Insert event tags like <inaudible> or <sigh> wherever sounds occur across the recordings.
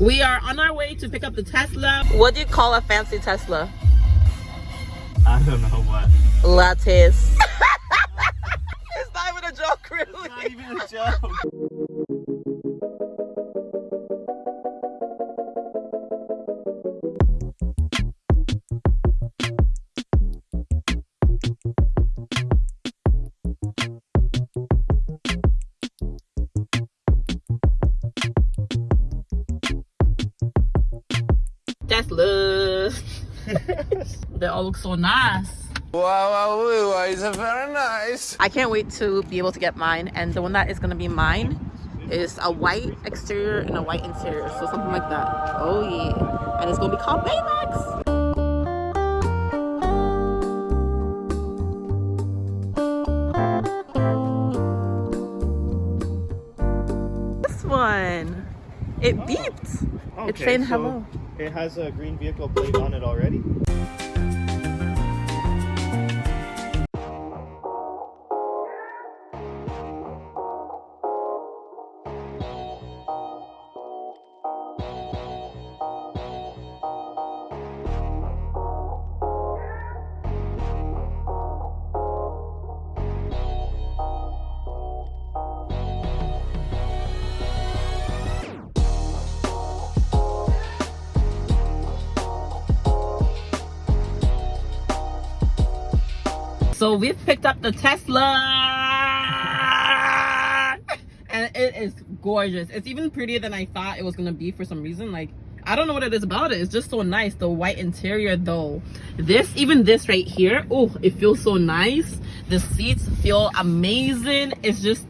We are on our way to pick up the Tesla. What do you call a fancy Tesla? I don't know what. Lattes. <laughs> it's not even a joke, really. Not even a joke. Tesla. <laughs> they all look so nice. Wow, wow, wow, wow, it's very nice. I can't wait to be able to get mine. And the one that is gonna be mine is a white exterior and a white interior. So something like that. Oh yeah. And it's gonna be called Baymax. This one. It beeped. it's Okay, saying so hello. It has a green vehicle plate on it already. So we've picked up the Tesla. And it is gorgeous. It's even prettier than I thought it was gonna be for some reason. Like, I don't know what it is about it. It's just so nice. The white interior though. This, even this right here, oh, it feels so nice. The seats feel amazing. It's just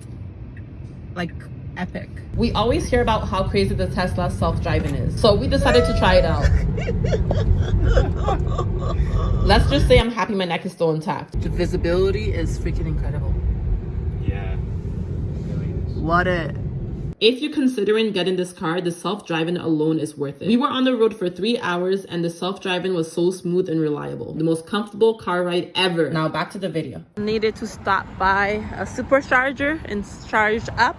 like epic. We always hear about how crazy the Tesla self-driving is. So we decided to try it out. <laughs> Let's just say I'm happy my neck is still intact. The visibility is freaking incredible. Yeah. It really is. What it? If you're considering getting this car, the self-driving alone is worth it. We were on the road for three hours and the self-driving was so smooth and reliable. The most comfortable car ride ever. Now back to the video. Needed to stop by a supercharger and charge up.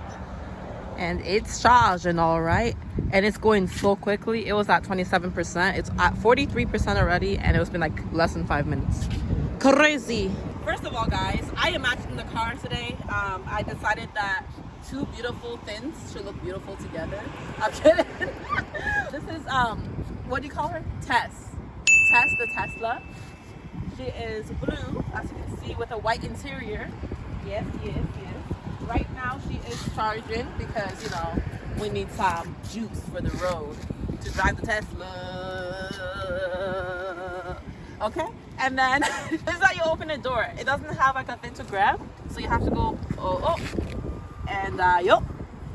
And it's charging all right. And it's going so quickly. It was at 27%. It's at 43% already. And it's been like less than five minutes. Crazy. First of all, guys, I am matching the car today. Um, I decided that two beautiful things should look beautiful together. I'm kidding. <laughs> this is, um, what do you call her? Tess. Tess the Tesla. She is blue, as you can see, with a white interior. Yes, yes, yes. Right now she is charging because, you know, we need some juice for the road to drive the Tesla. Okay? And then <laughs> this is how you open the door. It doesn't have like a thing to grab. So you have to go, oh, oh. And, uh, yup,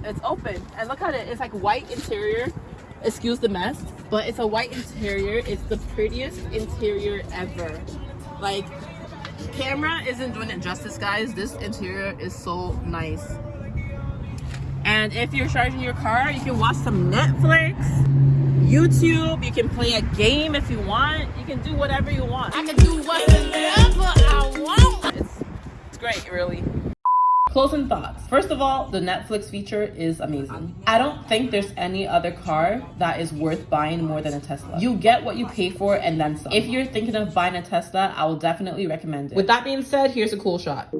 it's open. And look at it. It's like white interior. Excuse the mess. But it's a white interior. It's the prettiest interior ever. Like, camera isn't doing it justice, guys. This interior is so nice. And if you're charging your car, you can watch some Netflix, YouTube. You can play a game if you want. You can do whatever you want. I can do whatever I want. It's, it's great, really. Closing thoughts. First of all, the Netflix feature is amazing. I don't think there's any other car that is worth buying more than a Tesla. You get what you pay for and then some. If you're thinking of buying a Tesla, I will definitely recommend it. With that being said, here's a cool shot.